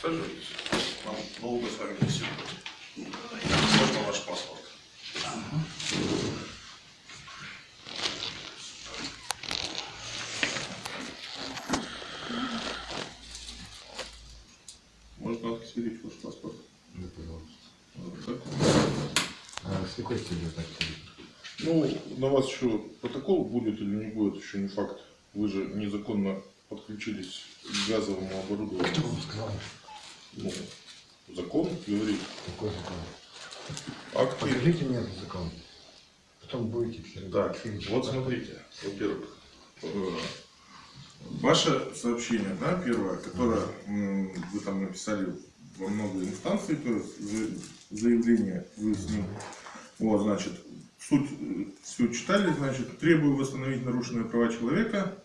Сажайтесь. Нам долго с вами не сидеть. Можно ваш паспорт? Можно отсвирить ваш паспорт? Да, пожалуйста. Вот. А с какой целью так? Ну, на вас еще протокол будет или не будет, еще не факт. Вы же незаконно подключились к газовому оборудованию. Кто вам сказал? Ну, закон говорит. Какой закон? Акты. Покажите мне этот закон. Потом будете все Так, вот смотрите, во-первых, э, ваше сообщение, да, первое, которое вы там написали во много инстанций, то есть за- заявление вы с ним, вот, значит, суть, э, все читали, значит, требую восстановить нарушенные права человека,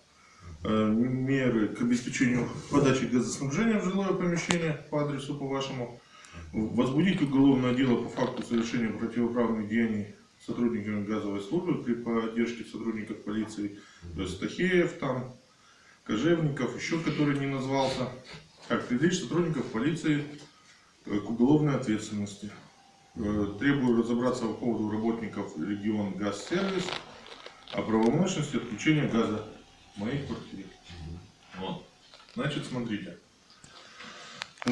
меры к обеспечению подачи газоснабжения в жилое помещение по адресу по вашему, возбудить уголовное дело по факту совершения противоправных деяний сотрудниками газовой службы при поддержке сотрудников полиции, то есть Тахеев там, Кожевников, еще который не назвался, как привлечь сотрудников полиции э, к уголовной ответственности. Э, Требую разобраться по поводу работников регион Газсервис о правомощности отключения газа моей квартире. Вот. Значит, смотрите. Э,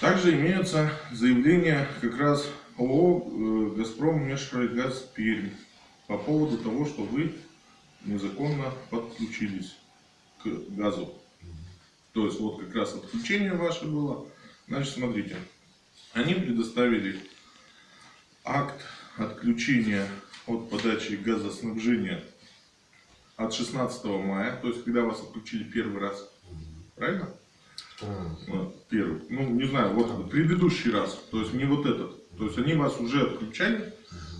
Также имеются заявления как раз ООО э, «Газпром Межрайгаз Пермь» по поводу того, что вы незаконно подключились к газу. То есть вот как раз отключение ваше было. Значит, смотрите, они предоставили акт отключения от подачи газоснабжения от 16 мая, то есть когда вас отключили первый раз. Правильно? Ну, Первый. Ну, не знаю, вот предыдущий раз. То есть не вот этот. То есть они вас уже отключали.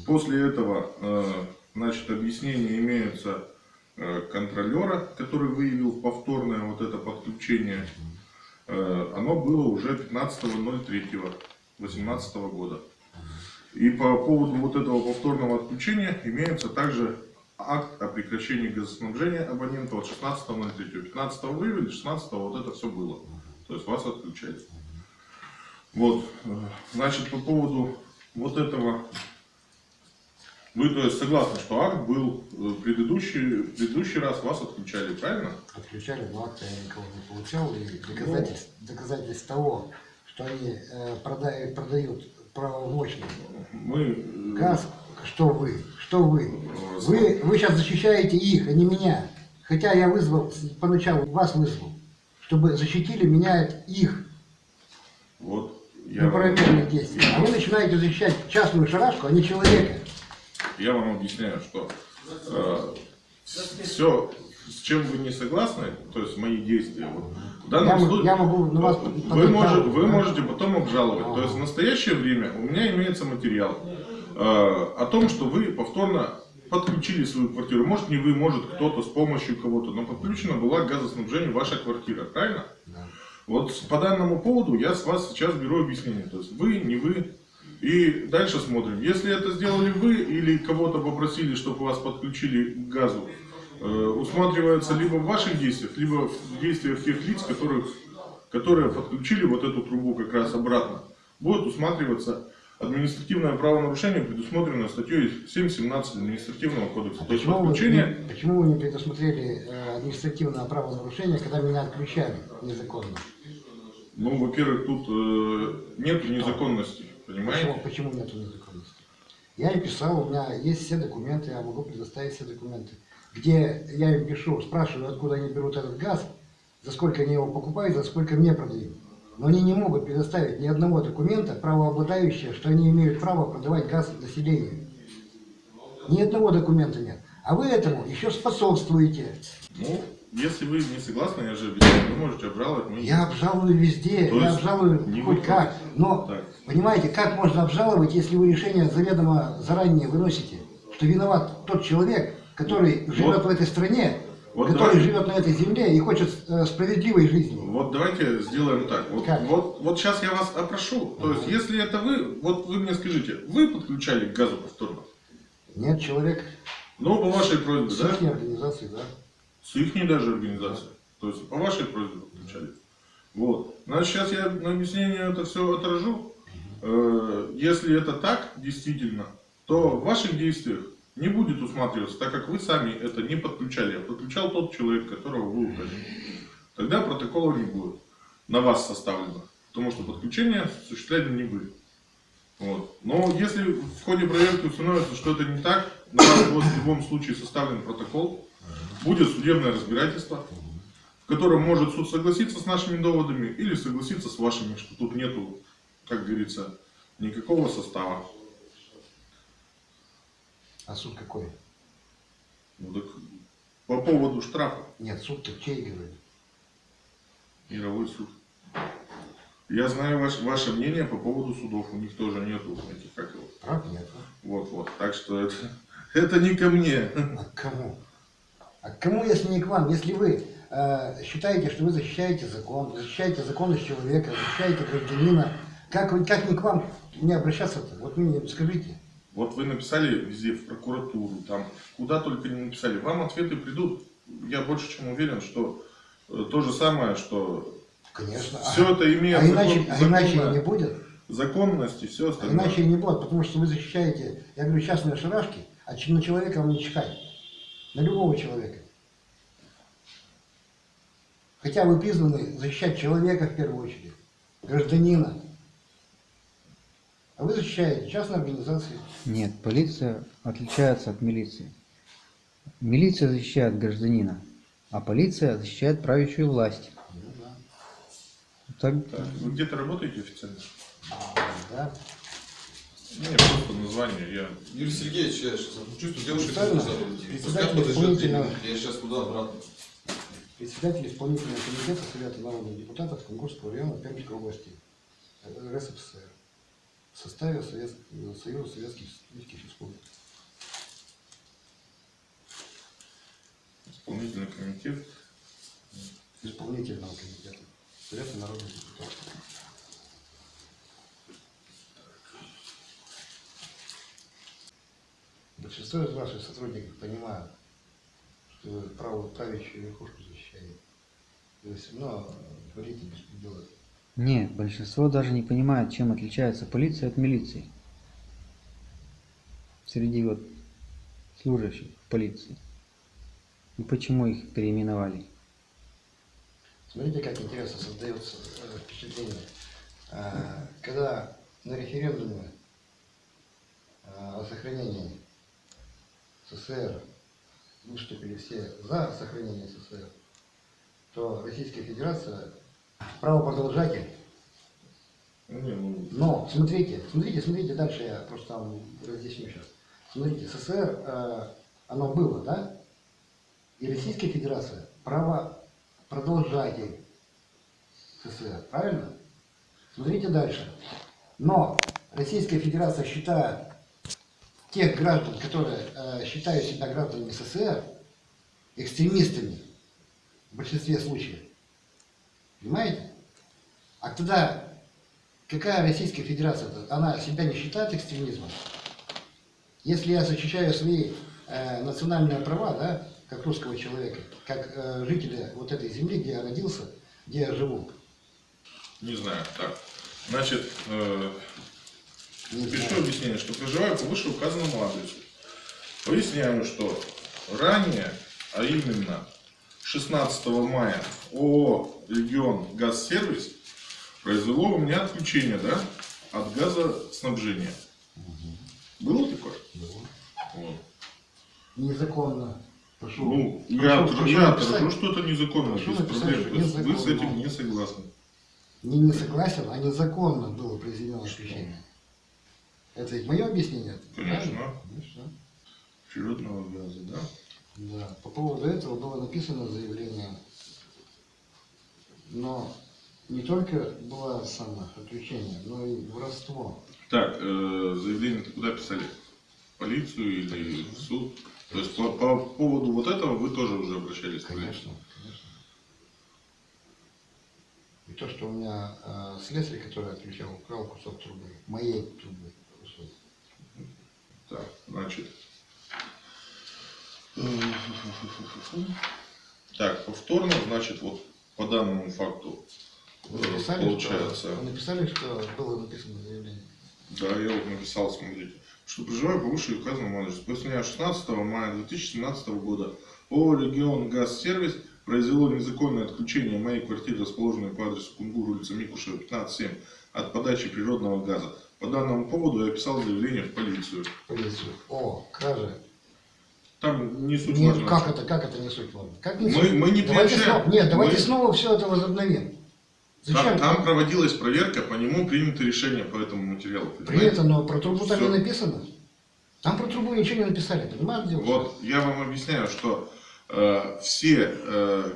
После этого, э, значит, объяснение имеются э, контролера, который выявил повторное вот это подключение. Э, Оно было уже 15.03.18 года. И по поводу вот этого повторного отключения имеется также акт о прекращении газоснабжения абонента от 16.03. 15 выявили, 16 вот это все было. То есть вас отключали. Вот, э, значит, по поводу вот этого, вы то есть согласны, что акт был э, предыдущий, предыдущий раз вас отключали, правильно? Отключали, но акта я никого не получал. И доказательств, доказательств того, что они э, продают, продают правомочный Мы газ, что вы, что вы. Вы, вы сейчас защищаете их, а не меня. Хотя я вызвал, поначалу вас вызвал, чтобы защитили меня их вот я вам, неправомерных действий. А вы начинаете защищать частную шарашку, а не человека. я вам объясняю, что все, с чем вы не согласны, то есть мои действия, вот, в данном Я случае, я могу на вас вы, можете, вы можете потом обжаловать. То Ага. есть в настоящее время у меня имеется материал э, о том, что вы повторно подключили свою квартиру. Может не вы, может кто-то с помощью кого-то, но подключена была к газоснабжению ваша квартира, правильно? Да. Вот по данному поводу я с вас сейчас беру объяснение. То есть вы, не вы. И дальше смотрим. Если это сделали вы или кого-то попросили, чтобы вас подключили к газу, э, усматривается либо в ваших действиях, либо в действиях тех лиц, которых, которые подключили вот эту трубу как раз обратно. Будет усматриваться административное правонарушение, предусмотренное статьей 7.17 административного кодекса. То есть Почему вы, подключение... не- почему вы не предусмотрели э, административное правонарушение, когда меня отключали незаконно? Ну, во-первых, тут э, нет незаконности, Почему, понимаете? почему нет незаконности? Я им писал, у меня есть все документы, я могу предоставить все документы. Где я им пишу, спрашиваю, откуда они берут этот газ, за сколько они его покупают, за сколько мне продают. Но они не могут предоставить ни одного документа, правообладающего, что они имеют право продавать газ населению. Ни одного документа нет. А вы этому еще способствуете. Ну, если вы не согласны, я же объясняю, вы можете обжаловать мои Я обжалую везде, То я обжалую не хоть как. Но, Так. понимаете, как можно обжаловать, если вы решение заведомо заранее выносите, что виноват тот человек, который живет в этой стране, Вот который давай. живет на этой земле и хочет э, справедливой жизни. Вот давайте сделаем так. Вот, Как? вот, вот сейчас я вас опрошу. То есть, если это вы, вот вы мне скажите, вы подключали к газу повторно? Нет, человек Ну, по вашей просьбе, с да? их организации, да. С их даже организации. То есть, по вашей просьбе подключали. Вот. Значит, сейчас я на объяснение это все отражу. Э, Если это так, действительно, то в ваших действиях не будет усматриваться, так как вы сами это не подключали, а подключал тот человек, которого вы указали. Тогда протокола не будет на вас составлено, потому что подключение осуществляли не вы. Вот. Но если в ходе проверки установится, что это не так, на вас будет в любом случае составлен протокол, будет судебное разбирательство, в котором может суд согласиться с нашими доводами или согласиться с вашими, что тут нету, как говорится, никакого состава. А суд какой? Ну, так по поводу штрафа, Нет, суд-то чей говорит? мировой суд. Я знаю ваш- ваше мнение по поводу судов, у них тоже нету этих, как его. Прав нет. Вот, вот. Так что это, это не ко мне. А к кому? А к кому, если не к вам? Если вы э, считаете, что вы защищаете закон, защищаете законность человека, защищаете гражданина, как, как не к вам не обращаться-то? Вот мне скажите. Вот вы написали везде, в прокуратуру, там, куда только не написали. Вам ответы придут. Я больше чем уверен, что э, то же самое, что Конечно. все это имеет а иначе, закон- а иначе законно- не будет. законность и все А остальное. иначе не будет, потому что вы защищаете, я говорю, частные шарашки, а на человека вам не чихать. На любого человека. Хотя вы признаны защищать человека в первую очередь, гражданина. А вы защищаете частные организации. Нет, полиция отличается от милиции. Милиция защищает гражданина, а полиция защищает правящую власть. Ну да. Так, Так, вы где-то работаете официально? Да. Мне просто название, я... Юрий Сергеевич, я сейчас чувствую, девушка исполнительного- минуты, я сейчас туда обратно. Председатель исполнительного комитета Совета народных депутатов Кунгурского района Пермской области РСФСР в составе Совет- Союза Советских Советских Республик. Исполнительный комитет. исполнительного комитета Совета народных депутатов. Большинство из ваших сотрудников понимают, что вы право правящую верхушку защищаете. То есть, но говорите беспредела. Нет, большинство даже не понимает, чем отличается полиция от милиции. Среди вот служащих полиции. И почему их переименовали. Смотрите, как интересно создается э, впечатление. А, Когда на референдуме а, о сохранении СССР выступили все за сохранение СССР, то Российская Федерация правопродолжатель. Ну, не, ну, Но смотрите, смотрите, смотрите, дальше я просто там разъясню сейчас. Смотрите, СССР, э, оно было, да? И Российская Федерация правопродолжатель СССР, правильно? Смотрите дальше. Но Российская Федерация считает тех граждан, которые э, считают себя гражданами СССР, экстремистами в большинстве случаев. Понимаете? А тогда какая Российская Федерация? -то? Она себя не считает экстремизмом? Если я защищаю свои э, национальные права, да, как русского человека, как э, жителя вот этой земли, где я родился, где я живу, не знаю. Так, значит, э, не Пишу знаю. объяснение, что проживаю по вышеуказанному адресу. Поясняю, что ранее, а именно 16 мая ООО «Регион Газсервис» произвело у меня отключение да, от газоснабжения. Было такое? Было. Вот. Незаконно. Прошу. Ну, я, отражу, что это незаконно, без проблем. есть вы с незаконно. этим не согласны. Не, не согласен, а незаконно было произведено отключение. Это ведь мое объяснение? Конечно. правильно? Конечно. Природного газа, да? Да, по поводу этого было написано заявление, но не только было самое отключение, но и воровство. Так, э, заявление-то куда писали? Полицию или в суд? То есть по, по поводу вот этого вы тоже уже обращались? Конечно, конечно. И то, что у меня э, слесарь, который отключал, украл кусок трубы, моей трубы кусок. Так, значит. Так, повторно, значит, вот по данному факту Вы э, написали, получается. что, вы написали, что было написано заявление? Да, я вот написал, смотрите, что проживаю по выше указанному адресу. После дня 16 мая 2017 года ООО «Регион Газ Сервис» произвело незаконное отключение моей квартиры, расположенной по адресу Кунгур, улица Микушева, 15-7, от подачи природного газа. По данному поводу я писал заявление в полицию. Полицию. О, кража. Там не суть Нет, важна. как это, как это не суть вам? Как не Мы- суть? мы не давайте снова, Нет, давайте Мы- снова все это возобновим. Зачем? Там, там проводилась проверка, по нему принято решение по этому материалу. При понимаете? этом, но про трубу там не написано. Там про трубу ничего не написали, понимаете? дело? Вот я вам объясняю, что э, все э,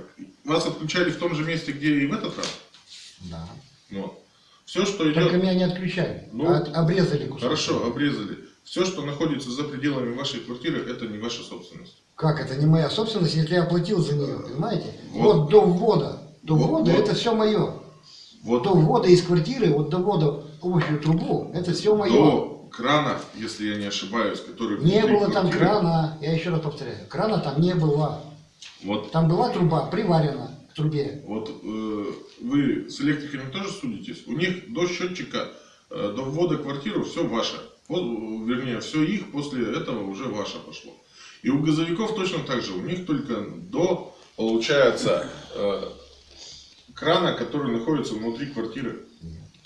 вас отключали в том же месте, где и в этот раз. Все, что идет. Только меня не отключали, Ну, а от- обрезали кусок. Хорошо, обрезали. Все, что находится за пределами вашей квартиры, это не ваша собственность. Как это не моя собственность, если я оплатил за нее, понимаете? Вот. Вот, до ввода. До Вот, ввода вот. это все мое. Вот До ввода из квартиры, вот до ввода в общую трубу, это все мое. до крана, если я не ошибаюсь, который Не было там квартиры, крана, я еще раз повторяю, крана там не было. Вот, Там была труба приварена к трубе. вот э, вы с электриками тоже судитесь. У них до счетчика, э, до ввода в квартиру все ваше. По- вернее, все их, после этого уже ваше пошло. И у газовиков точно так же. У них только до, получается, э, крана, который находится внутри квартиры.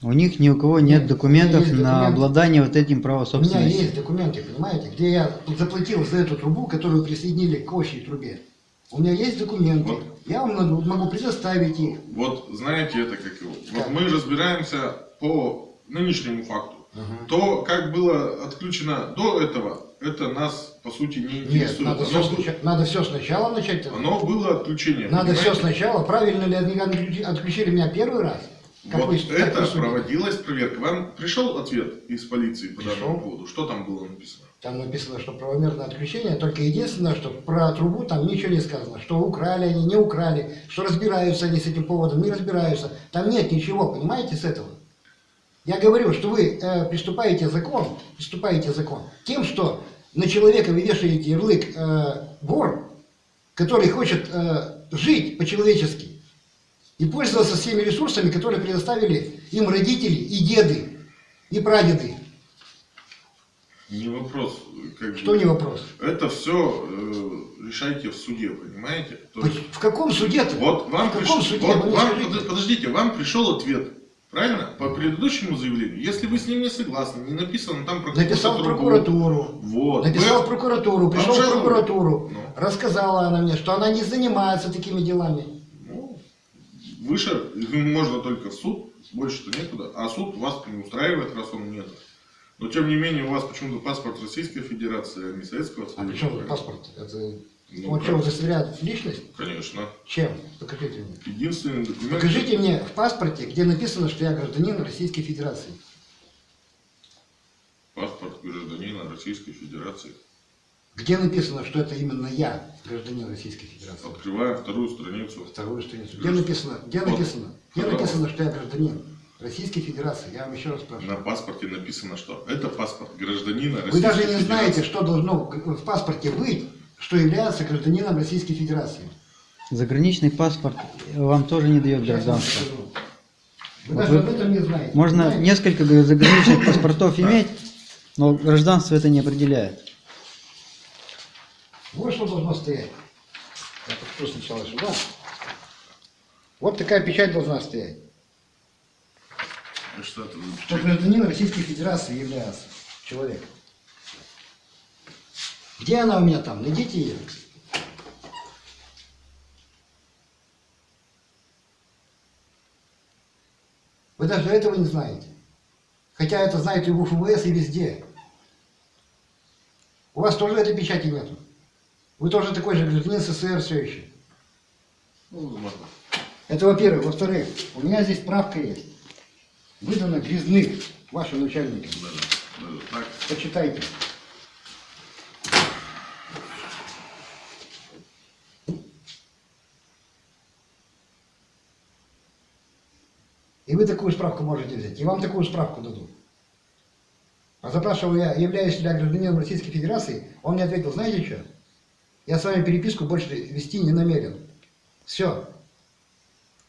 У них ни у кого нет Нет, документов есть на документы. обладание вот этим правом У меня собственности. есть документы, понимаете, где я заплатил за эту трубу, которую присоединили к общей трубе. У меня есть документы. Вот. Я вам могу, могу предоставить их. Вот знаете это как его. Вот мы разбираемся по нынешнему факту. То, как было отключено до этого, это нас по сути не Нет, интересует. надо оно, все, бы- надо все сначала начать. оно было отключение. Надо все понимаете? сначала. Правильно ли они отключи- отключили меня первый раз? Как Вот вы- это проводилась проверка. Вам пришел ответ из полиции по Пришел. данному поводу? Что там было написано? Там написано, что правомерное отключение, только единственное, что про трубу там ничего не сказано, что украли они, не украли, что разбираются они с этим поводом, не разбираются. Там нет ничего, понимаете, с этого. Я говорю, что вы э, приступаете закон, приступаете закон тем, что на человека вы вешаете ярлык э, вор, который хочет э, жить по-человечески и пользоваться всеми ресурсами, которые предоставили им родители и деды, и прадеды. Не вопрос. Как Что бы. не вопрос? Это все решайте в суде, понимаете? То есть- В каком суде-то? Вот вам В каком пришел, суде? вот вам, под- подождите, вам пришел ответ, правильно? По предыдущему заявлению. Если вы с ним не согласны, не написано там про Написал прокуратуру. Вот. Написал Вы- прокуратуру, пришел в прокуратуру. Ну. Рассказала она мне, что она не занимается такими делами. ну, выше можно только в суд, больше-то некуда. А суд вас не устраивает, раз он нет. Но тем не менее у вас почему-то паспорт Российской Федерации, а не Советского А Союза. при чем паспорт? Это Ну, как? что, удостоверяет личность? Конечно. Чем? Покажите мне. Единственный документ. Покажите мне в паспорте, где написано, что я гражданин Российской Федерации. Паспорт гражданина Российской Федерации. Где написано, что это именно я, гражданин Российской Федерации? Открываем вторую страницу. Вторую страницу. Где написано? Где Вот. написано? Где написано, что я гражданин Российской Федерации? Я вам еще раз спрашиваю. На паспорте написано, что это паспорт гражданина Российской Вы даже не Федерации. знаете, что должно в паспорте быть, что является гражданином Российской Федерации. Заграничный паспорт вам тоже не дает гражданство. Вы Вот даже вы- об этом не знаете. Можно понимаете? несколько заграничных паспортов иметь, но гражданство это не определяет. Вот что должно стоять. Я покажу сначала сюда. Вот такая печать должна стоять. А Что это Что гражданин Российской Федерации является человек. Где она у меня там? Найдите ее. Вы даже этого не знаете. Хотя это знает и в УФВС, и везде. У вас тоже этой печати нету. Вы тоже такой же гражданин СССР все еще. Ну, возможно. Это во-первых. Во-вторых, у меня здесь справка есть. Выдана Грязных, вашим начальником. Даже, даже так. Почитайте. И вы такую справку можете взять. И вам такую справку дадут. А запрашивал я, являюсь ли я гражданином Российской Федерации, он мне ответил, знаете что? Я с вами переписку больше вести не намерен. Все.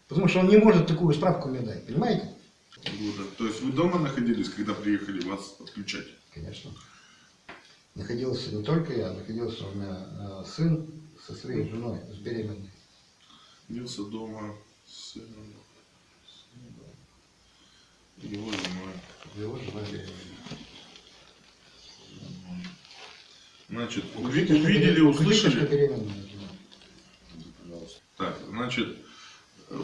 Потому что он не может такую справку мне дать, понимаете? Года. То есть вы дома находились, когда приехали вас отключать? Конечно. Находился не только я, находился у меня э, сын со своей женой, с беременной. Бился дома с сыном, сыном, его женой. Его жена беременная. Значит, увидели, услышали. жена. Так, значит,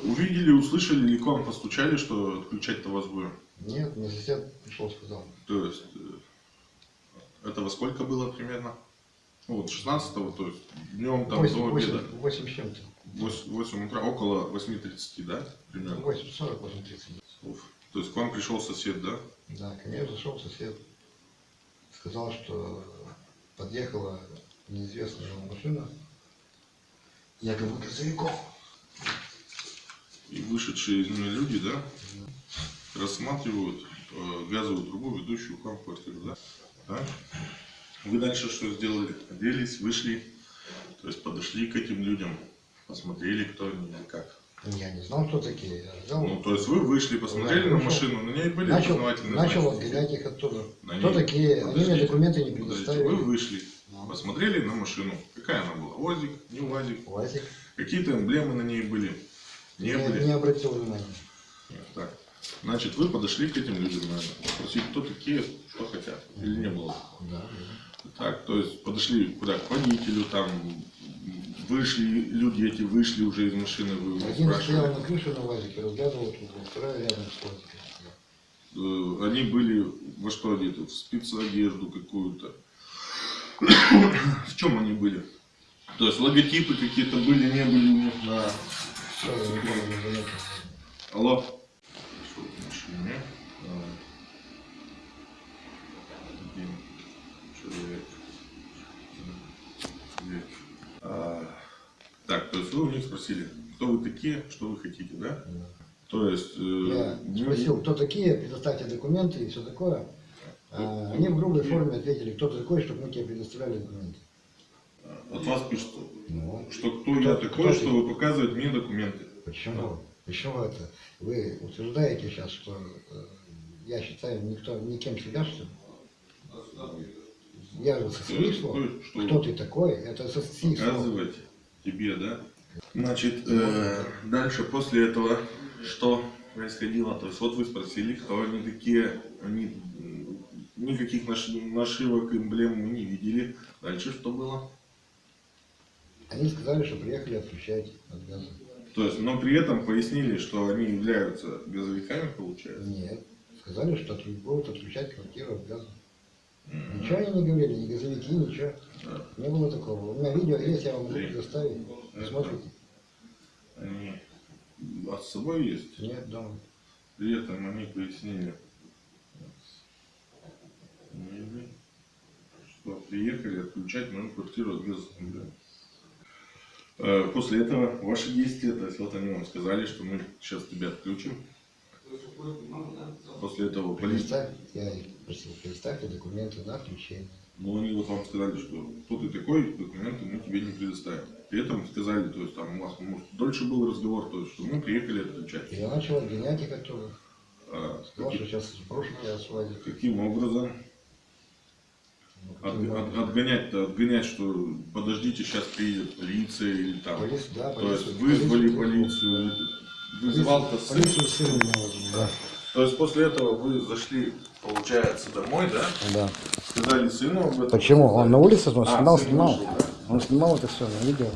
увидели, услышали или к вам постучали, что отключать-то вас будем? Нет, мне сосед пришел, сказал. То есть, э, это во сколько было примерно? Ну, вот 16 то есть днем там Восемь, до восемь, обеда. восемь с чем-то. 8, утра, около 8.30, да? Примерно. Восемь сорок, восемь тридцать. Уф. То есть к вам пришел сосед, да? Да, ко мне зашел сосед. Сказал, что подъехала неизвестная машина. Якобы грузовиков. И вышедшие из нее люди, да, рассматривают э, газовую трубу, ведущую к вам в квартиру, да? да? Вы дальше что сделали? Оделись, вышли, то есть подошли к этим людям, посмотрели, кто они или как. Я не знал, кто такие. Я взял, Ну, то есть вы вышли, посмотрели Да, на машину, на ней были начал, опознавательные начал знаки? отгонять их оттуда. На Кто ней- такие? Они мне Подождите, документы не подождите, предоставили. Вы вышли, Ну. посмотрели на машину. Какая она была? УАЗик, не УАЗик? Уазик. Какие-то эмблемы на ней были? Не Я были? не обратил внимания. Нет, Так. Значит, вы подошли к этим людям, наверное, спросить, кто такие, что хотят. Или не было? Да, Так, то есть подошли куда? К водителю, там, вышли, люди эти вышли уже из машины, вы да. Один спрашивали. стоял на крыше на УАЗике, разглядывал трубу, второй рядом с УАЗиком. Э, Они были во что одеты? В спецодежду какую-то. В чем они были? То есть логотипы какие-то были, не были у них на... Алло. А, человек. Так, то есть вы у них спросили, кто вы такие, что вы хотите, да? Да. То есть... э, Я спросил, кто такие, предоставьте документы и все такое. А, Они в грубой форме ответили, кто ты такой, чтобы мы тебе предоставляли документы. От вас пишут, Ну, что кто, Кто- я кто такой, ты? что вы показываете мне документы. почему? Почему это? Вы утверждаете сейчас, что э, я считаю никто, никем себя, что ли? Я же со слов. Кто- что Кто ты такой? Это со слов. показывать тебе, да? Значит, э, дальше после этого что происходило? То есть вот вы спросили, кто они такие, они никаких наш- нашивок, эмблем мы не видели. Дальше что было? Они сказали, что приехали отключать от газа. То есть, но при этом пояснили, что они являются газовиками, получается. Нет. Сказали, что будут отключать квартиру от газа. Мгм. Ничего они не говорили, ни газовики, ничего. Да. Не было такого. У меня видео есть, я вам могу предоставить. Смотрите. Они а с собой есть. Нет, дома. При этом они пояснили, что приехали отключать мою квартиру от газа. Э, После этого ваши действия, то есть вот они вам сказали, что мы сейчас тебя отключим. После этого полиция. Я их просил, предоставьте документы на отключение. Ну, они вот вам сказали, что кто ты такой, документы мы тебе не предоставим. При этом сказали, то есть там у вас может, дольше был разговор, то есть, что мы приехали отключать. Я начал отгонять их оттуда. А, Сказал, что сейчас брошу тебя с каким образом? От- от- отгонять-то, отгонять, что подождите, сейчас приедет полиция или там. Полиция, да, То есть полицию. вызвали полицию. полицию, вызывал-то сын. Да. То есть после этого вы зашли, получается, домой, да? Да. Сказали сыну об этом. Почему? Он на улице он А, снимал, снимал. вышел, да? Он снимал это все на видео.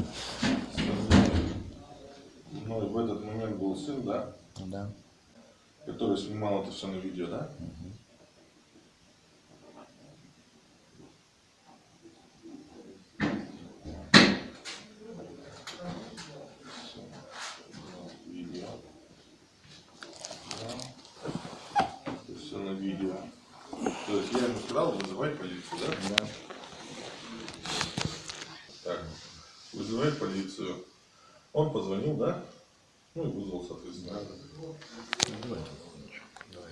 Ну, и в этот момент был сын, да? Да. Который снимал это все на видео, да? Видео. Да. Ну и вызвал, соответственно. Давай. Давай. Давай.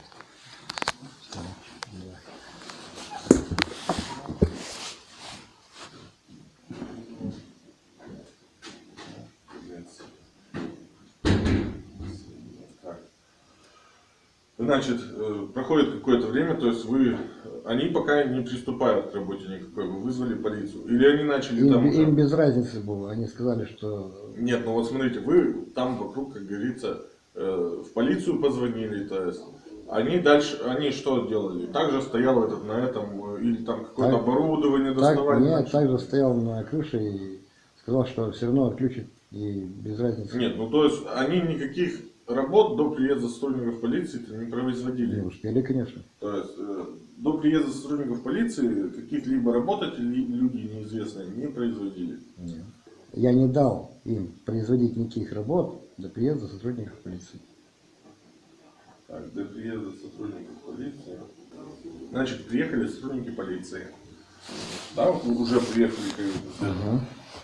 Значит, э, проходит какое-то время, то есть вы они пока не приступают к работе никакой, вы вызвали полицию. Или они начали там Им, уже... им без разницы было. Они сказали, что Нет, ну вот смотрите, вы там вокруг, как говорится, э, в полицию позвонили, то есть они дальше, они что делали? Также стоял этот на этом, э, или там какое-то Так- оборудование так, доставали? нет, начали? также стоял на крыше и сказал, что все равно отключит и без разницы. Нет, ну то есть они никаких работ до приезда сотрудников полиции не производили. Не успели, конечно. То есть э, до приезда сотрудников полиции каких-либо работать люди неизвестные не производили. Нет. Я не дал им производить никаких работ до приезда сотрудников полиции. Так, до приезда сотрудников полиции. Значит, приехали сотрудники полиции. Да, уже приехали. бы,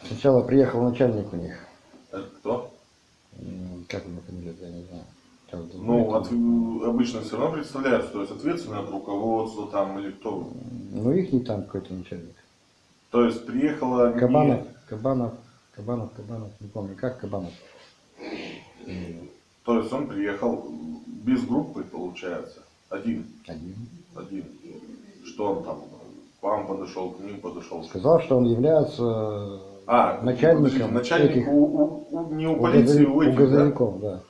Сначала приехал начальник у них. Это кто? Как его фамилия, я не знаю. Ну, от- обычно все равно представляются, то есть ответственное от руководства там или кто. Ну, их не там какой-то начальник. То есть приехала... не- Кабанов, Кабанов, Кабанов, Кабанов, не помню, как Кабанов. То есть он приехал без группы, получается. Один. Один. Один. Что он там? К вам подошел, к ним подошел. Сказал, что он является А, начальником начальник этих- у, у- у- не у у полиции, у у этих, да? газовиков, да. Это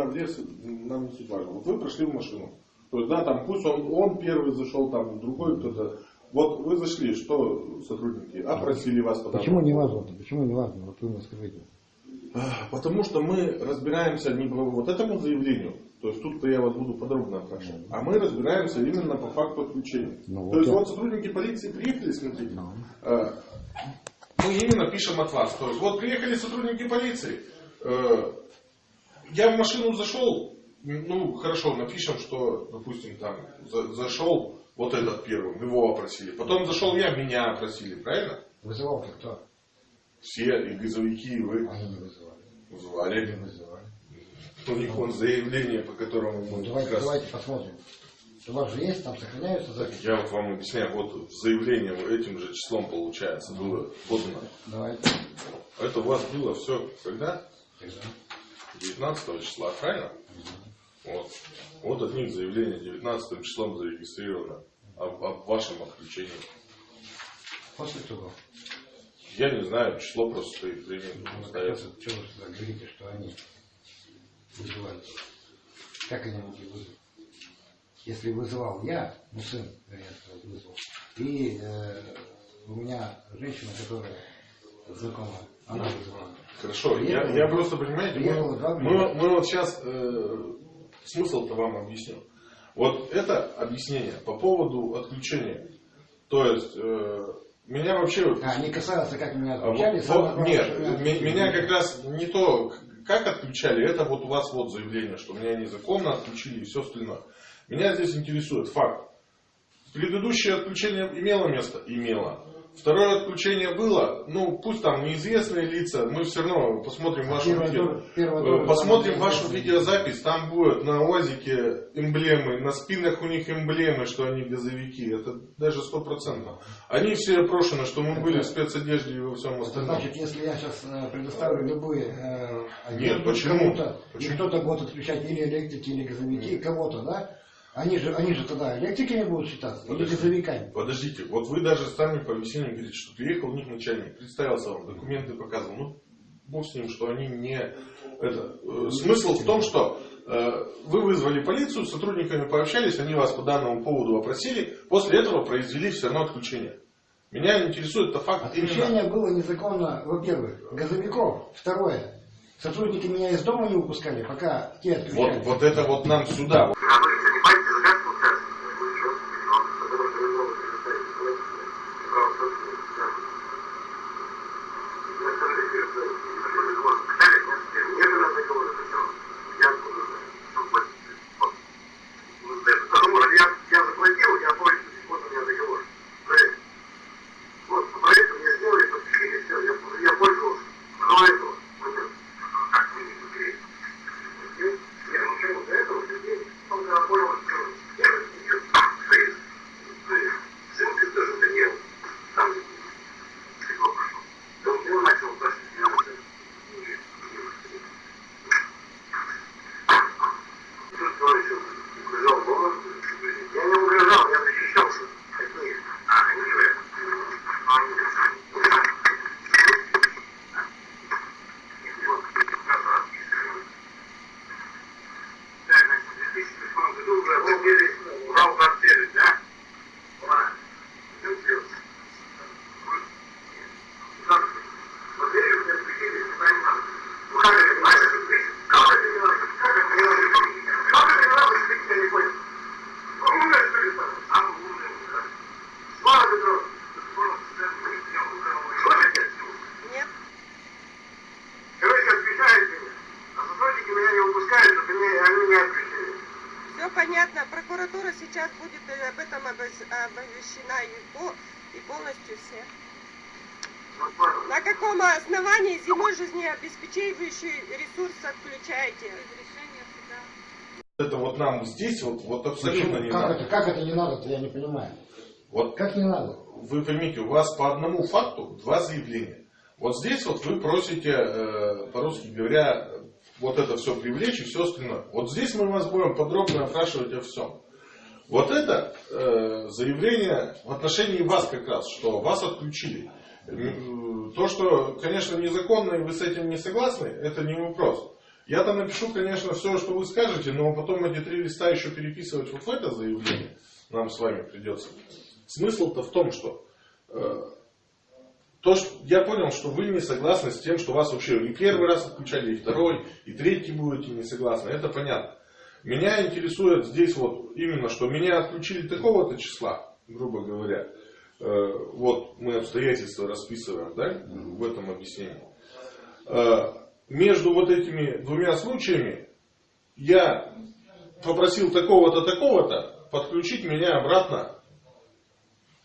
кто куда влез, нам не суть важно. Вот вы прошли в машину. То есть, да, там пусть он, он первый зашел, там другой кто-то. Вот вы зашли, что сотрудники опросили вас по Почему не важно? Почему не важно? Вот вы мне скажите. А, Потому что мы разбираемся не по вот этому заявлению, то есть тут-то я вас буду подробно опрашивать, а мы разбираемся именно по факту отключения. Ну, то вот есть я- вот сотрудники полиции приехали, смотрите, Ну. э, мы именно пишем от вас. То есть вот приехали сотрудники полиции, э, я в машину зашел, ну хорошо, напишем, что, допустим, там за- зашел вот этот первым, его опросили, потом зашел я, меня опросили, правильно? Вызывал кто? Все, и газовики, и вы Они не вызывали. вызывали. вызывали. У них вон заявление, по которому мы Давайте, как раз- давайте посмотрим. У вас же есть, там сохраняются записи? Я вот вам объясняю, вот заявление этим же числом получается было подано. Давайте. Это у вас было все когда? Тогда. 19 числа, правильно? Вот. Вот от них заявление 19 числом зарегистрировано об, об вашем отключении. После того. Я не знаю, число просто стоит время Ну, остается. Что вы сюда говорите, что они вызывали? Как они могли вызвать? Если вызывал я, ну сын, вернее, вызвал, и э, у меня женщина, которая знакома, она. Хорошо, я, я просто, понимаете, Приехало мы, два мы, мы вот сейчас смысл-то вам объясню. Вот это объяснение по поводу отключения. То есть, э, меня вообще... А, не касается, как меня а, отключали, вот- вот нет, что ме- меня как раз не то, как отключали, это вот у вас вот заявление, что меня незаконно отключили и все остальное. Меня здесь интересует факт. Предыдущее отключение имело место? Имело. Второе отключение было, ну пусть там неизвестные лица, мы все равно посмотрим А вашу видео. первое Э, Посмотрим самое вашу видеозапись, там будет на УАЗике эмблемы, на спинах у них эмблемы, что они газовики, это даже сто процентов. Они все опрошены, что мы были в спецодежде и во всем остальном. значит, если я сейчас предоставлю любые э, Нет, почему? кому-то, Почему? кто-то будет отключать или электрики, или газовики, кого-то, да? Они же, они же тогда электриками будут считаться, или Подожди. газовиками. Подождите, вот вы даже сами по объяснению говорите, что приехал у них начальник, представился вам, документы показывал. Ну, бог с ним, что они не... Это, э, смысл в том, что э, вы вызвали полицию, с сотрудниками пообщались, они вас по данному поводу опросили, после этого произвели все равно отключение. Меня интересует это факт именно... Отключение было незаконно, во-первых, газовиков. Второе, сотрудники меня из дома не выпускали, пока те Вот, отключали. вот это вот нам сюда. Оповещена и, по- и полностью все. Понял. На каком основании зимой жизнеобеспечивающий ресурс отключаете? Это вот нам здесь вот, вот абсолютно Почему? не как, надо. это, как это не надо-то, я не понимаю. Вот Как не надо? вы поймите, у вас по одному факту два заявления. Вот здесь вот вы просите, э, по-русски говоря, вот это все привлечь и все остальное. Вот здесь мы вас будем подробно опрашивать о всем. Вот это э, заявление в отношении вас как раз, что вас отключили. М, То, что, конечно, незаконно, и вы с этим не согласны, это не вопрос. Я там напишу, конечно, все, что вы скажете, но потом эти три листа еще переписывать вот в это заявление нам с вами придется. Смысл-то в том, что э, то, что я понял, что вы не согласны с тем, что вас вообще и первый раз отключали, и второй, и третий будете не согласны. Это понятно. Меня интересует здесь вот именно, что меня отключили такого-то числа, грубо говоря. Э, вот мы обстоятельства расписываем, да, в этом объяснении. Э, между вот этими двумя случаями я попросил такого-то, такого-то подключить меня обратно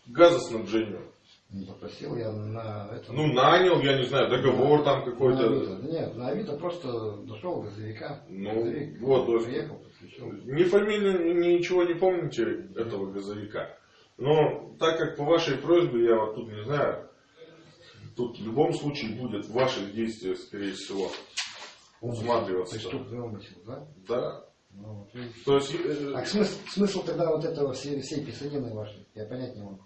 к газоснабжению. Не попросил я на это. Ну, нанял, я не знаю, договор там на какой-то. Авито. Нет, на Авито просто дошел газовика. Ну, Газовик вот, то есть- приехал, подключил. Ни фамилию, ни ничего не помните этого газовика. Но так как по вашей просьбе, я вот тут не знаю, тут в любом случае будет в ваших действиях, скорее всего, усматриваться. Преступный умысел, да? Да. Ну, вот. То есть, э, А смысл, смысл тогда вот этого всей, всей писанины вашей, я понять не могу.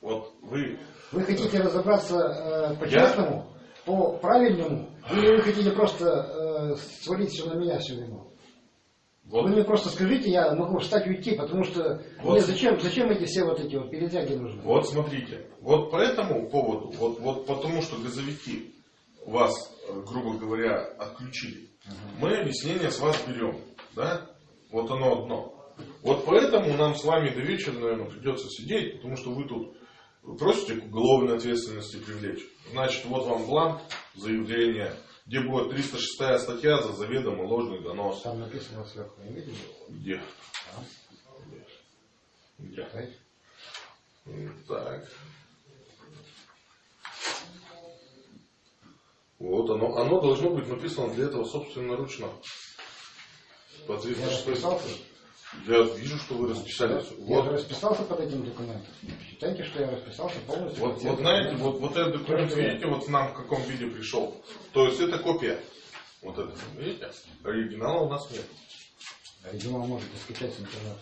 Вот вы, Вы хотите разобраться э, по-честному, по-правильному, или вы хотите просто э, свалить все на меня всю вину? вот, Вы мне просто скажите, я могу встать и уйти, потому что Вот. мне зачем, зачем эти все вот эти вот передряги нужны? вот смотрите, вот по этому поводу, вот, вот потому что газовики вас, э, грубо говоря, отключили, мы объяснение с вас берем, да? Вот оно одно. Вот поэтому нам с вами до вечера, наверное, придется сидеть, потому что вы тут просите к уголовной ответственности привлечь. Значит, вот вам бланк заявления, где будет 306 статья за заведомо ложный донос. Там написано сверху, не видели? Где? Где? Читайте. М, Так. Вот оно, оно должно быть написано для этого собственноручно. По Я 306 расписался. Я вижу, что вы расписались. Я Вот, расписался под этим документом. Считайте, что я расписался полностью. вот, вот знаете, вот, вот этот документ, видите, вот нам в каком виде пришел. То есть это копия. Вот это, видите? Оригинала у нас нет. Оригинал можете скачать с интернета.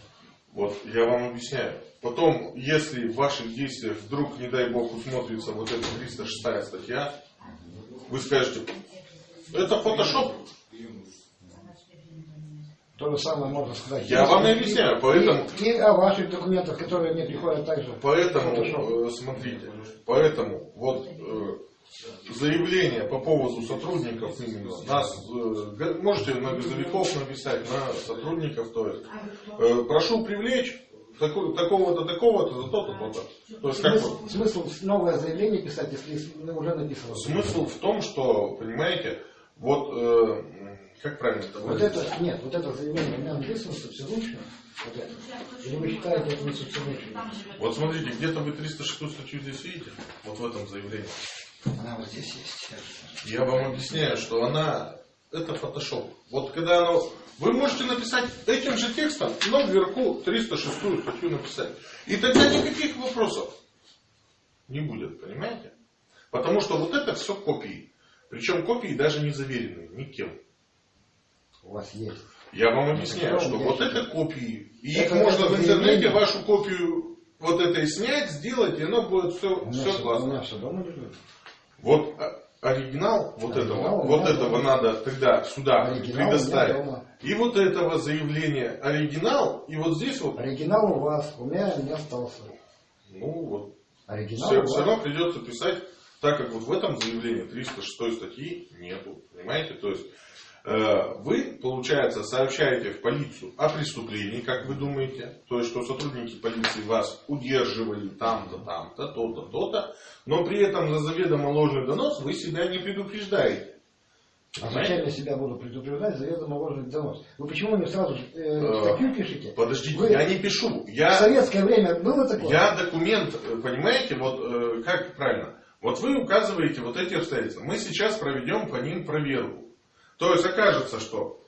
Вот, я вам объясняю. Потом, если в ваших действиях вдруг, не дай бог, усмотрится вот эта 306 статья, вы скажете, это фотошоп. То же самое можно сказать. Я вам и объясняю, поэтому- И, и о ваших документах, которые мне приходят также. Поэтому, Фотошоп. э, смотрите, поэтому вот э, заявление по поводу сотрудников именно, нас, э, можете на газовиков написать, на сотрудников, то есть, э, прошу привлечь такого-то, такого-то, за то-то, то-то. То есть, как Смысл, вот, смысл новое заявление писать, если уже написано. смысл в том, что, понимаете, вот, э, как правильно это Вот это, нет, вот это заявление меня написано собственноручно. Вот это. Или вы считаете это не собственноручно? Вот смотрите, где-то вы 306 статью здесь видите, вот в этом заявлении. Она вот здесь есть. Я вам объясняю, что она это фотошоп. Вот когда оно... Вы можете написать этим же текстом, но вверху 306 статью написать. И тогда никаких вопросов не будет, понимаете? Потому что вот это все копии. Причем копии даже не заверенные никем. У вас есть. Я вам объясняю, что вот это копии. И Это- их можно в интернете вашу копию вот этой снять, сделать, и оно будет все, все все, у классно. меня все дома лежит. Вот а, оригинал вот Оригинал этого, вот меня этого дома. надо тогда сюда Оригинал предоставить. дома. И вот этого заявления оригинал, и вот здесь вот, Оригинал у вас, у меня не остался. ну вот, Оригинал все, вас. равно придется писать, так как вот в этом заявлении 306 статьи нету, понимаете? То есть вы, получается, сообщаете в полицию о преступлении, как вы думаете, то есть что сотрудники полиции вас удерживали там-то, там-то, то-то, то-то, но при этом за заведомо ложный донос вы себя не предупреждаете. А зачем я себя буду предупреждать заведомо ложный донос? Вы почему мне сразу же, э, Э, статью пишете? Подождите, Вы- я не пишу. В Я, советское время было такое? я документ, э, понимаете, вот э, как правильно. Вот вы указываете вот эти обстоятельства. Мы сейчас проведем по ним проверку. То есть окажется, что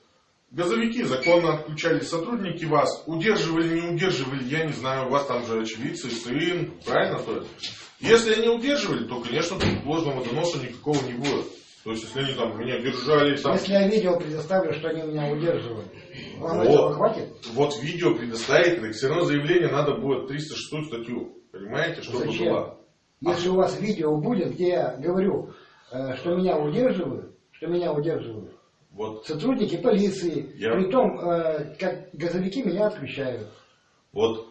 газовики законно отключали, сотрудники вас удерживали, не удерживали, я не знаю, у вас там же очевидцы, сын, правильно? То есть, если они удерживали, то, конечно, ложного доноса никакого не будет. То есть, если они там меня держали, там, Если я видео предоставлю, что они меня удерживают, вам Вот. этого хватит? вот видео предоставить, так все равно заявление надо будет 306 статью, понимаете, чтобы Зачем? была. Если у вас видео будет, где я говорю, э, что меня удерживают, что меня удерживают Вот, сотрудники полиции, Я- при том, э, как газовики меня отключают. вот,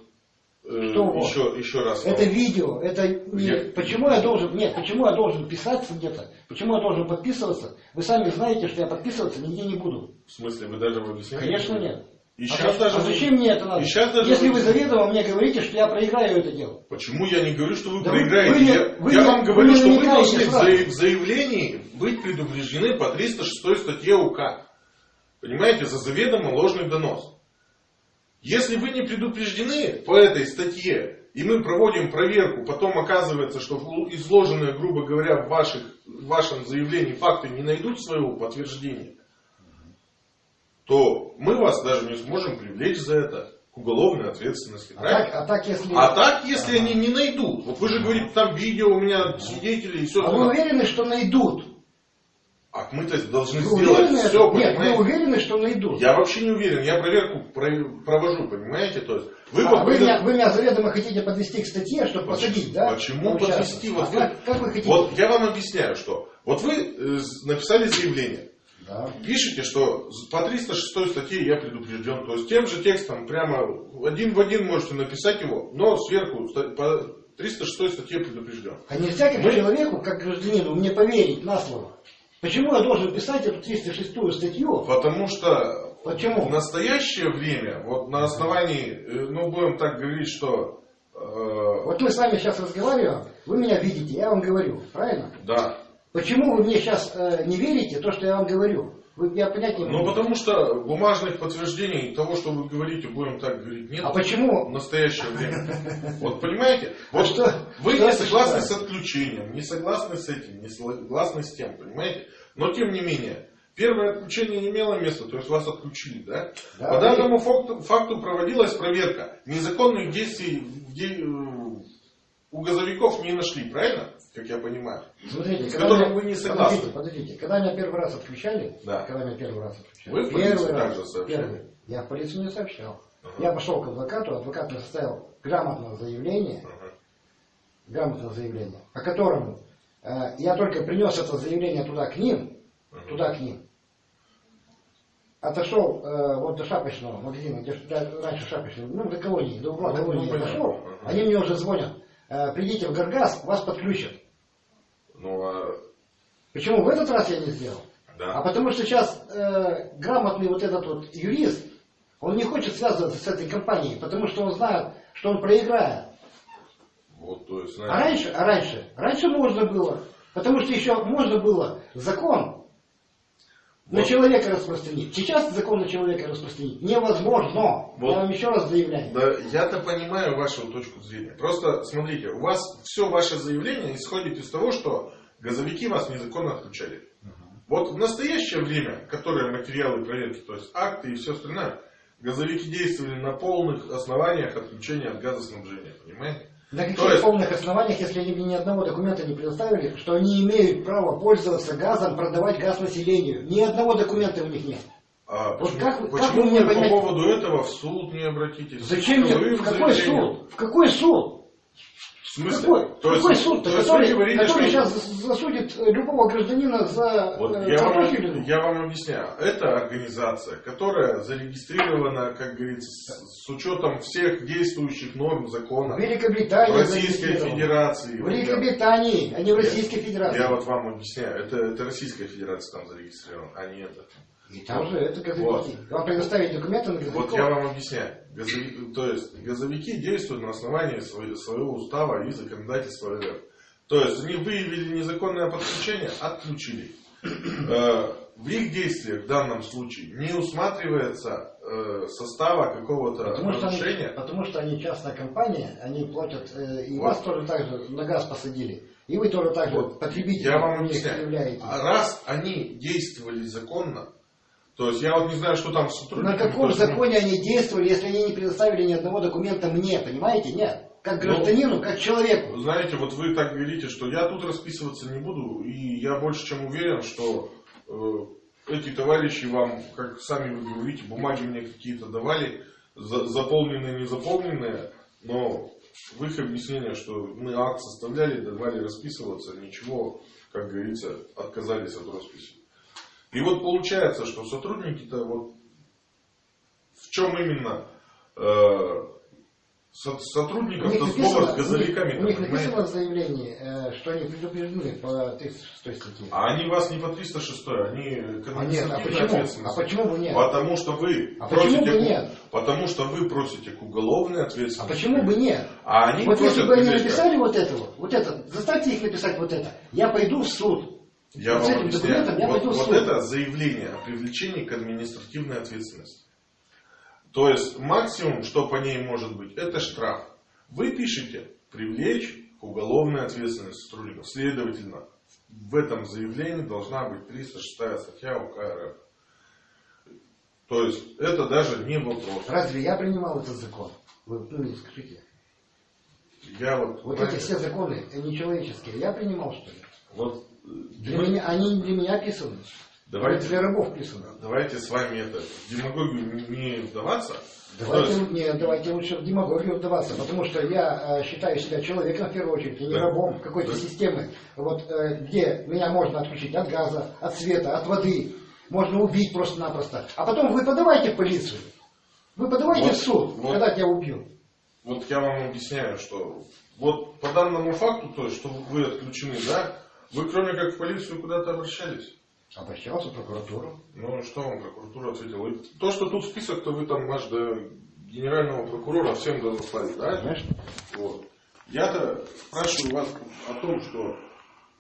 э, Что вот? еще, еще раз. Это видео, это. Я- Почему я должен, нет, почему я должен писаться где-то, почему я должен подписываться? Вы сами знаете, что я подписываться нигде не буду. В смысле, вы даже в объяснении? Конечно нет. И а, сейчас за- даже... а зачем мне это надо? И сейчас даже... Если вы заведомо мне говорите, что я проиграю это дело. Почему я не говорю, что вы Да вы- проиграете? вы я вы я не- вам вы говорю, не что вы должны сразу. в заявлении быть предупреждены по 306 статье УК. Понимаете, за заведомо ложный донос. Если вы не предупреждены по этой статье, и мы проводим проверку, потом оказывается, что изложенные, грубо говоря, в, ваших, в вашем заявлении факты не найдут своего подтверждения, то мы вас даже не сможем привлечь за это к уголовной ответственности. А правильно? так, а так если... А так, если они не найдут, вот вы же говорите, там видео у меня свидетели и все. А вы уверены, что найдут? А мы-то должны Вы сделать уверены? все, Нет, вы понимаете? уверены, что найдут? Я вообще не уверен, я проверку про- провожу, понимаете? То есть вы, А вот вы, меня, вы меня заведомо хотите подвести к статье, чтобы посадить, да? Почему Получается. подвести? Вот А вы- как, как вы хотите? Вот я вам объясняю, что вот вы э, написали заявление, Да. пишете, что по 306 статье я предупрежден. То есть тем же текстом прямо один в один можете написать его, но сверху по 306 статье предупрежден. А нельзя как Мы- человеку, как гражданину, мне поверить на слово. Почему я должен писать эту 306 статью? Потому что Почему? в настоящее время, вот на основании, э, ну будем так говорить, что э, Вот мы с вами сейчас разговариваем, вы меня видите, я вам говорю, правильно? да. Почему вы мне сейчас э, не верите то, что я вам говорю? Вы, я понять не Ну потому что бумажных подтверждений того, что вы говорите, будем так говорить, нет А в почему? настоящее время. Вот понимаете? Вот что- вы не согласны с отключением, не согласны с этим, не согласны с тем, понимаете? Но тем не менее, первое отключение не имело места, то есть вас отключили, да? Да, По данному факту, факту проводилась проверка. Незаконных действий в де- э, у газовиков не нашли, правильно? Как я понимаю. Смотрите, с когда которым вы не согласны. Подождите, подождите. Когда меня первый раз отключали, Да. когда меня первый раз отключали, Вы первый раз, также сообщали? первый, я в полицию не сообщал. Ага. Я пошел к адвокату, адвокат мне составил грамотное заявление, Ага. грамотное заявление, по которому э, я только принес это заявление туда к ним, Ага. туда к ним. Отошел э, вот до шапочного магазина, где раньше шапочный, ну, до колонии, до угла Ну, колонии ну, понятно. отошел, они мне уже звонят, придите в Гаргаз, вас подключат. Ну, а, Почему в этот раз я не сделал? да. А потому что сейчас э, грамотный вот этот вот юрист, он не хочет связываться с этой компанией, потому что он знает, что он проиграет. Вот, то есть, А знаете, раньше, а раньше, раньше можно было, потому что еще можно было закон на Вот. человека распространить. Сейчас закон на человека распространить невозможно. Вот. Я вам еще раз заявляю. Да, я-то понимаю вашу точку зрения. Просто смотрите, у вас все ваше заявление исходит из того, что газовики вас незаконно отключали. Вот в настоящее время, которые материалы проверки, то есть акты и все остальное, газовики действовали на полных основаниях отключения от газоснабжения, понимаете? На каких То есть- полных основаниях, если они мне ни одного документа не предоставили, что они имеют право пользоваться газом, продавать газ населению? Ни одного документа у них нет. А Вот почему, как вы- как почему вы мне по понять- поводу этого в суд не обратитесь? Зачем мне? Вы В какой заявление- суд? В какой суд? В смысле? Какой, То есть- какой суд, то есть который, говорите, который что- сейчас засудит любого гражданина за Вот э, я, вам, я вам объясняю. Это организация, которая зарегистрирована, как говорится, с, с учетом всех действующих норм В закона Великобритании в Российской. Федерации. В Великобритании, а не в Российской Федерации. Я вот вам объясняю. Это, это Российская Федерация там зарегистрирована, а не это. И там же это газовики. Вот. Вам предоставить документы на газовиков. Вот я вам объясняю. Газови- То есть газовики действуют на основании своего, своего устава и законодательства РФ. То есть они выявили незаконное подключение, отключили. Э, в их действиях в данном случае не усматривается э, состава какого-то Потому что, они, нарушения. потому что они частная компания, они платят, э, и Вот. вас тоже так же на газ посадили. И вы тоже так же Вот, потребители Я вам объясняю. А раз они действовали законно, то есть я вот не знаю, что там с На каком ну, законе они действовали, если они не предоставили ни одного документа мне, понимаете? Нет. Как Ну, гражданину, как человеку. Знаете, вот вы так говорите, что я тут расписываться не буду, и я больше чем уверен, что э, эти товарищи вам, как сами вы говорите, бумаги мне какие-то давали, за- заполненные, не заполненные, но в их объяснение, что мы акт составляли, давали расписываться, ничего, как говорится, отказались от росписи. И вот получается, что сотрудники-то вот в чем именно э, со- сотрудников-то сговор с газовиками, у них написано в заявлении, э, что они предупреждены по 306 статье. А они вас не по 306, они к А нет, а почему? А почему бы нет? Потому что вы А почему просите бы нет? Потому что вы просите к уголовной А ответственности. почему бы нет? А они вот если бы они написали вот это вот, вот это, заставьте их написать вот это, я пойду в суд. Я вот вам объясняю. я вот, вот это заявление о привлечении к административной ответственности. То есть максимум, что по ней может быть, это штраф. Вы пишете привлечь к уголовной ответственности сотрудников. Следовательно, в этом заявлении должна быть 306 статья УК РФ. То есть это даже не вопрос. Разве я принимал этот закон? Вы ну, скажите. Я вот, Вот эти все законы э, нечеловеческие, я принимал что ли? вот, Для мы- меня, они для меня писаны. давайте, для рабов писаны. давайте с вами это, в демагогию не- вдаваться. Давайте, есть- нет, давайте лучше в демагогию вдаваться, потому что я э, считаю себя человеком в первую очередь, и не Да. рабом какой-то Да. системы, вот, э, где меня можно отключить от газа, от света, от воды, можно убить просто-напросто. А потом вы подавайте в полицию, вы подавайте Вот, в суд, вот. когда тебя убьют. Вот я вам объясняю, что вот по данному факту, то есть, что вы отключены, да, вы кроме как в полицию куда-то обращались. Обращался в прокуратуру. Ну, что вам прокуратура ответила? И то, что тут список, то вы там аж до генерального прокурора всем разослали, да? Знаешь? Вот. Я-то спрашиваю вас о том, что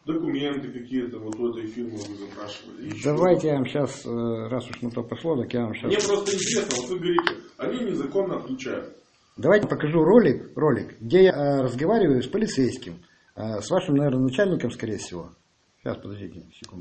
документы какие-то вот у этой фирмы вы запрашивали. Давайте я вам сейчас, раз уж на то пошло, так я вам сейчас... Мне просто интересно, вот вы говорите, они незаконно отключают. Давайте покажу ролик, ролик, где я э, разговариваю с полицейским, э, с вашим, наверное, начальником, скорее всего. Сейчас, подождите секунду.